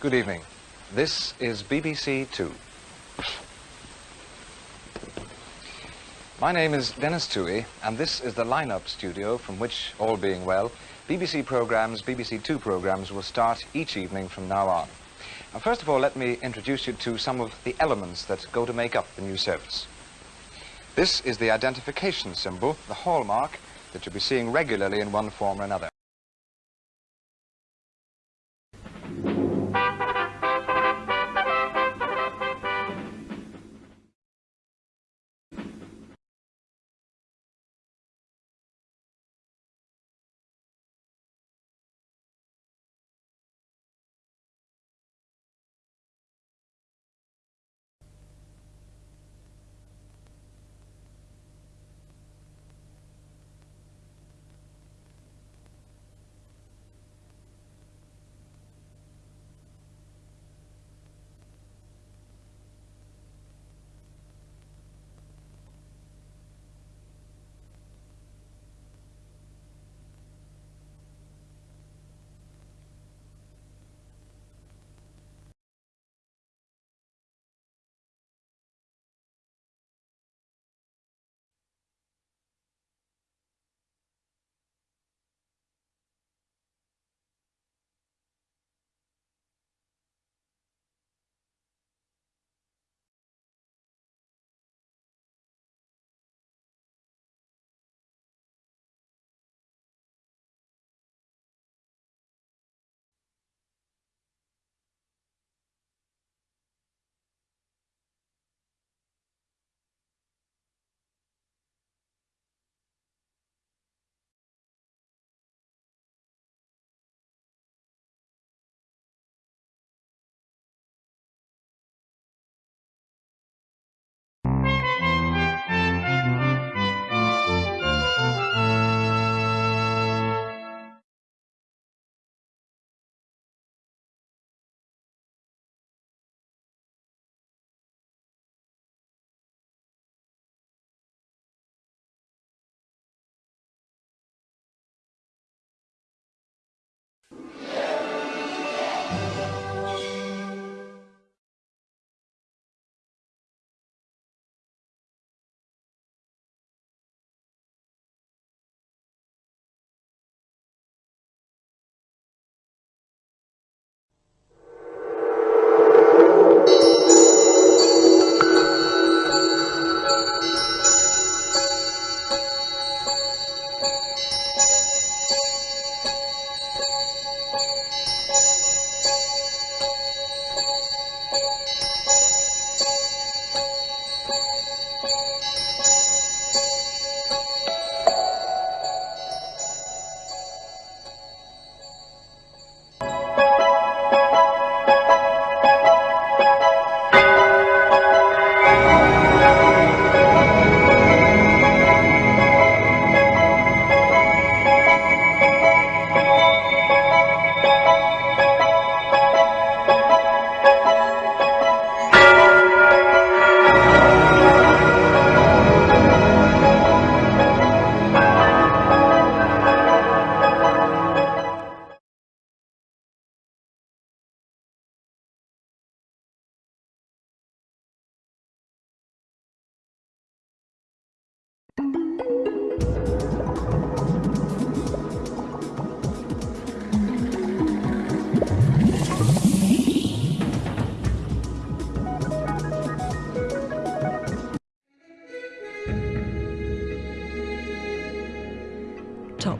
Good evening. This is BBC Two. My name is Denis Tuohy, and this is the line-up studio from which, all being well, BBC programmes, BBC Two programmes will start each evening from now on. Now, first of all, let me introduce you to some of the elements that go to make up the new service. This is the identification symbol, the hallmark, that you'll be seeing regularly in one form or another.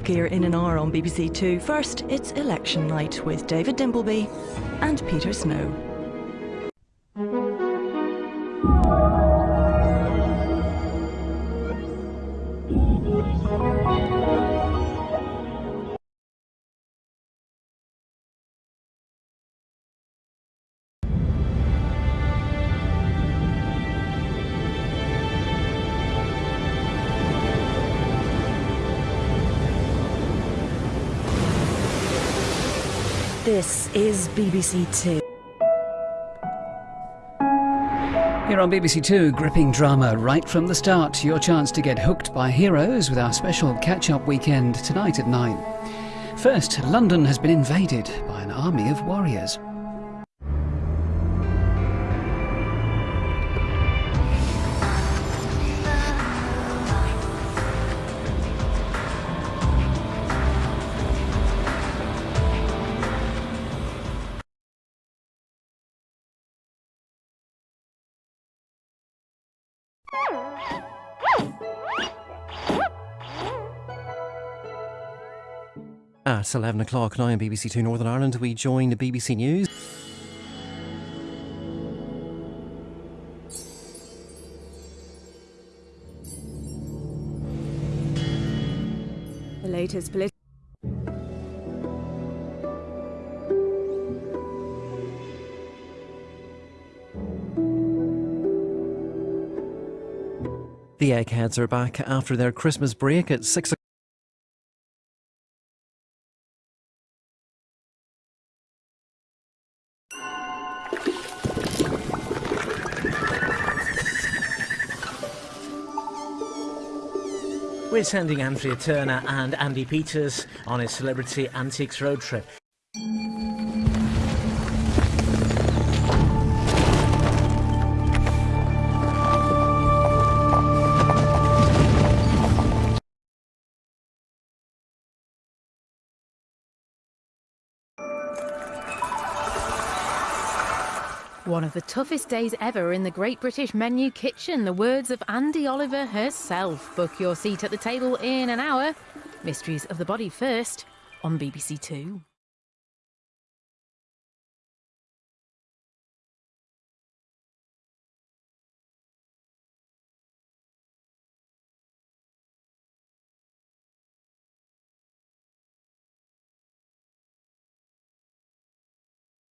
Gear in an hour on BBC Two. First, it's election night with David Dimbleby and Peter Snow. This is BBC Two. Here on BBC Two, gripping drama right from the start. Your chance to get hooked by heroes with our special catch up weekend tonight at 9. First, London has been invaded by an army of warriors. At 11 o'clock now on BBC Two Northern Ireland, we join the BBC News. The latest political. The Eggheads are back after their Christmas break at 6 o'clock. We're sending Anthea Turner and Andy Peters on a celebrity antiques road trip. One of the toughest days ever in the Great British Menu Kitchen. The words of Andi Oliver herself. Book your seat at the table in an hour. Mysteries of the Body first on BBC Two.